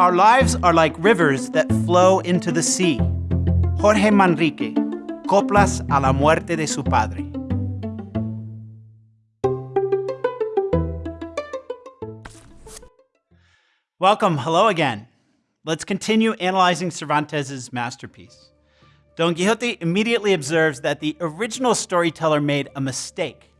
our lives are like rivers that flow into the sea. Jorge Manrique, Coplas a la muerte de su padre. Welcome, hello again. Let's continue analyzing Cervantes' masterpiece. Don Quixote immediately observes that the original storyteller made a mistake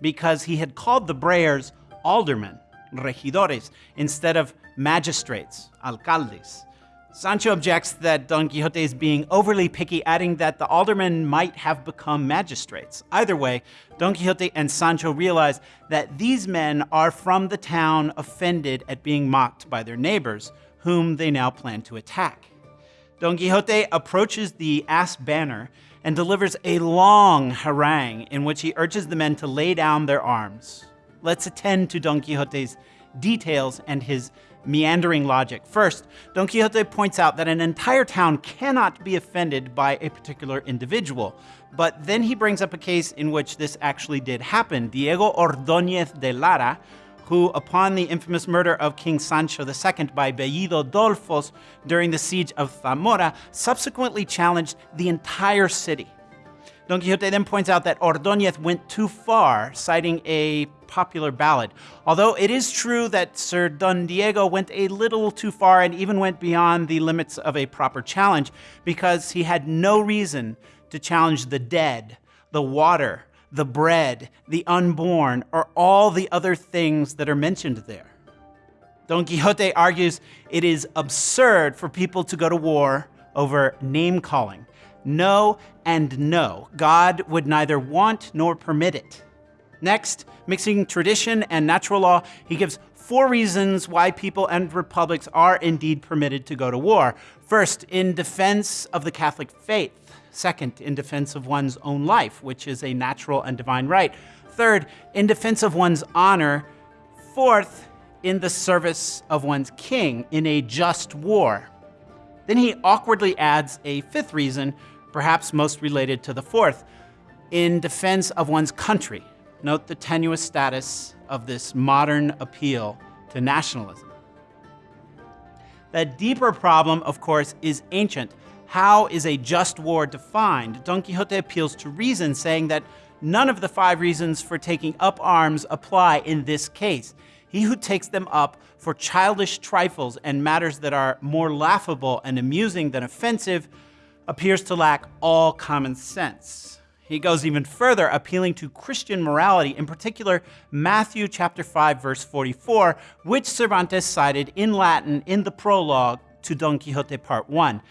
because he had called the brayers aldermen, regidores, instead of magistrates, alcaldes. Sancho objects that Don Quixote is being overly picky, adding that the aldermen might have become magistrates. Either way, Don Quixote and Sancho realize that these men are from the town offended at being mocked by their neighbors, whom they now plan to attack. Don Quixote approaches the ass banner and delivers a long harangue in which he urges the men to lay down their arms. Let's attend to Don Quixote's details and his meandering logic. First, Don Quixote points out that an entire town cannot be offended by a particular individual. But then he brings up a case in which this actually did happen. Diego Ordóñez de Lara, who, upon the infamous murder of King Sancho II by Bellido Dolfos during the siege of Zamora, subsequently challenged the entire city. Don Quixote then points out that Ordóñez went too far, citing a popular ballad. Although it is true that Sir Don Diego went a little too far and even went beyond the limits of a proper challenge because he had no reason to challenge the dead, the water, the bread, the unborn, or all the other things that are mentioned there. Don Quixote argues it is absurd for people to go to war over name calling. No and no. God would neither want nor permit it. Next, mixing tradition and natural law, he gives four reasons why people and republics are indeed permitted to go to war. First, in defense of the Catholic faith. Second, in defense of one's own life, which is a natural and divine right. Third, in defense of one's honor. Fourth, in the service of one's king in a just war. Then he awkwardly adds a fifth reason, perhaps most related to the fourth, in defense of one's country. Note the tenuous status of this modern appeal to nationalism. The deeper problem, of course, is ancient. How is a just war defined? Don Quixote appeals to reason, saying that none of the five reasons for taking up arms apply in this case. He who takes them up for childish trifles and matters that are more laughable and amusing than offensive appears to lack all common sense. He goes even further, appealing to Christian morality, in particular Matthew chapter 5 verse 44, which Cervantes cited in Latin in the prologue to Don Quixote part 1.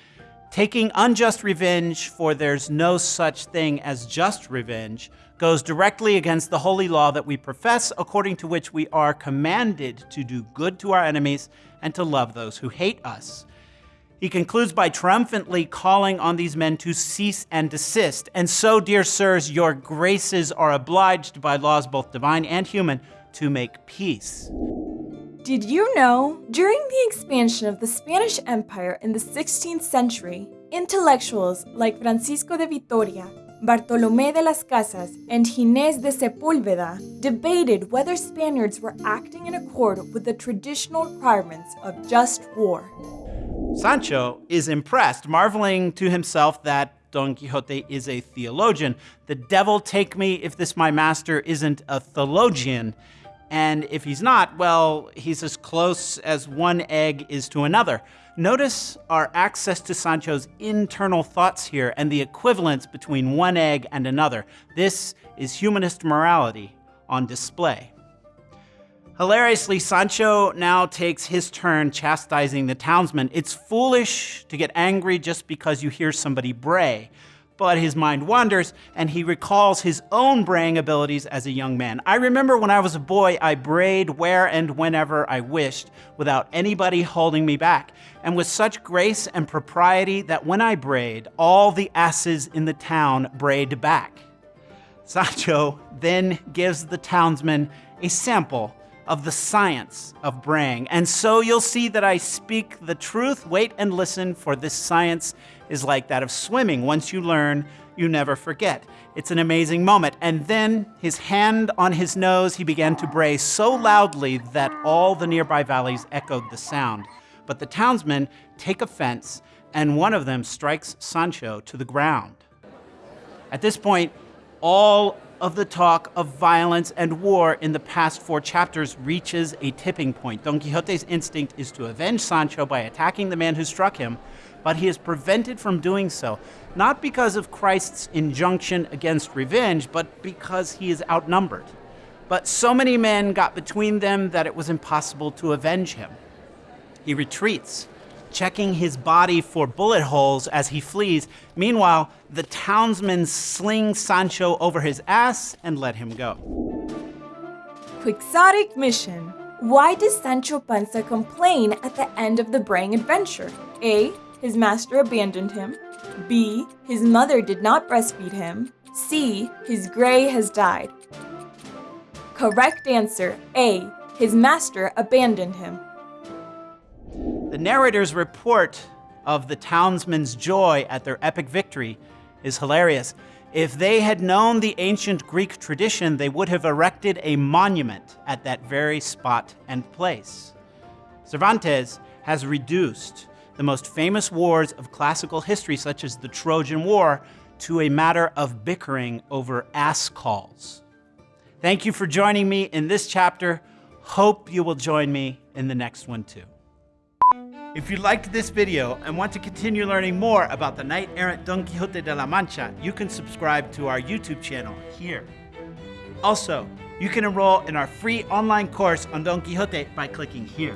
Taking unjust revenge, for there's no such thing as just revenge, goes directly against the holy law that we profess, according to which we are commanded to do good to our enemies and to love those who hate us. He concludes by triumphantly calling on these men to cease and desist. And so, dear sirs, your graces are obliged by laws both divine and human to make peace. Did you know? During the expansion of the Spanish Empire in the 16th century, intellectuals like Francisco de Vitoria, Bartolomé de las Casas, and Ginés de Sepúlveda debated whether Spaniards were acting in accord with the traditional requirements of just war. Sancho is impressed, marveling to himself that Don Quixote is a theologian. The devil take me if this my master isn't a theologian. And if he's not, well, he's as close as one egg is to another. Notice our access to Sancho's internal thoughts here and the equivalence between one egg and another. This is humanist morality on display. Hilariously, Sancho now takes his turn chastising the townsmen. It's foolish to get angry just because you hear somebody bray. But his mind wanders, and he recalls his own braying abilities as a young man. I remember when I was a boy, I brayed where and whenever I wished, without anybody holding me back, and with such grace and propriety that when I brayed, all the asses in the town brayed back. Sancho then gives the townsmen a sample of the science of braying. And so you'll see that I speak the truth. Wait and listen, for this science is like that of swimming. Once you learn, you never forget. It's an amazing moment. And then, his hand on his nose, he began to bray so loudly that all the nearby valleys echoed the sound. but the townsmen take offense, and one of them strikes Sancho to the ground. At this point, all of the talk of violence and war in the past four chapters reaches a tipping point. Don Quixote's instinct is to avenge Sancho by attacking the man who struck him, but he is prevented from doing so, not because of Christ's injunction against revenge, but because he is outnumbered. But so many men got between them that it was impossible to avenge him. He retreats, checking his body for bullet holes as he flees. Meanwhile, the townsmen sling Sancho over his ass and let him go. Quixotic mission. Why does Sancho Panza complain at the end of the braying adventure? A. His master abandoned him. B. His mother did not breastfeed him. C. His gray has died. Correct answer A. His master abandoned him. The narrator's report of the townsmen's joy at their epic victory is hilarious. If they had known the ancient Greek tradition, they would have erected a monument at that very spot and place. Cervantes has reduced the most famous wars of classical history, such as the Trojan War, to a matter of bickering over ass calls. Thank you for joining me in this chapter. Hope you will join me in the next one too. If you liked this video and want to continue learning more about the knight-errant Don Quixote de la Mancha, you can subscribe to our YouTube channel here. Also, you can enroll in our free online course on Don Quixote by clicking here.